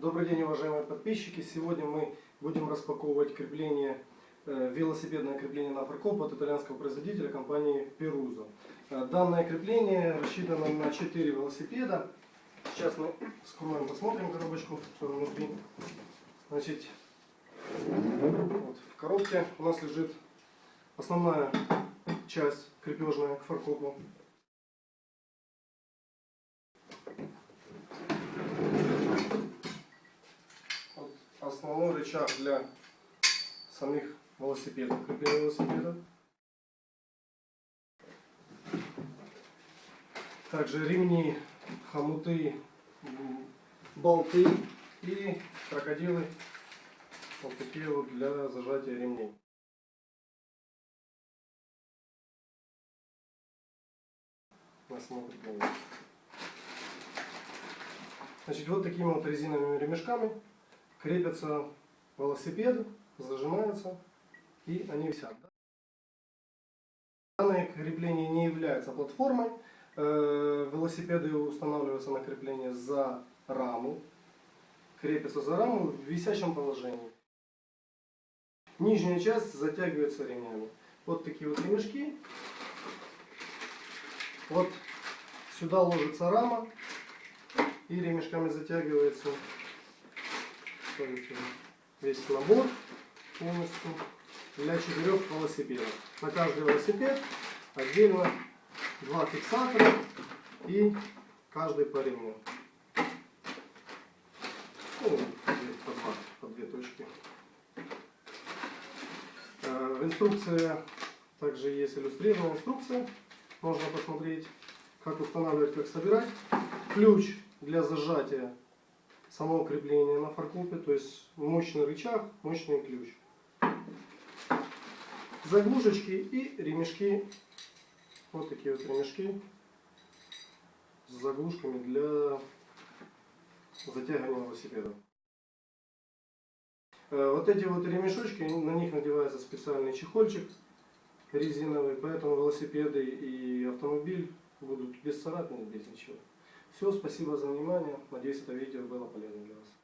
Добрый день, уважаемые подписчики! Сегодня мы будем распаковывать крепление, э, велосипедное крепление на фаркоп от итальянского производителя компании Peruso. Э, Данное крепление рассчитано на 4 велосипеда. Сейчас мы скроем, посмотрим коробочку, что внутри. Значит, вот в коробке у нас лежит основная часть крепежная к фаркопу. Вот основной рычаг для самих велосипедов, крепления велосипеда. Также ремни, хомуты, болты и крокодилы. Вот такие вот для зажатия ремней. На смотр полностью. Значит, вот такими вот резиновыми ремешками крепятся велосипеды, зажимаются и они висят. Данное крепление не является платформой. Э, Велосипеды устанавливаются на крепление за раму, крепятся за раму в висящем положении. Нижняя часть затягивается ремнями. Вот такие вот ремешки. Вот сюда ложится рама и ремешками затягивается смотрите, весь набор полностью для четырех велосипедов. На каждый велосипед отдельно два фиксатора и каждый по ремню. Ну, по, два, по две точки. Э, В инструкции также есть иллюстрированная инструкция. Можно посмотреть, как устанавливать, как собирать. Ключ для зажатия самого крепления на фаркопе, то есть мощный рычаг, мощный ключ. Заглушечки и ремешки. Вот такие вот ремешки с заглушками для затягивания велосипеда. Э, Вот эти вот ремешочки, на них надевается специальный чехольчик резиновый, поэтому велосипеды и автомобиль будут без царапин, без ничего. Все, спасибо за внимание. Надеюсь, это видео было полезно для вас.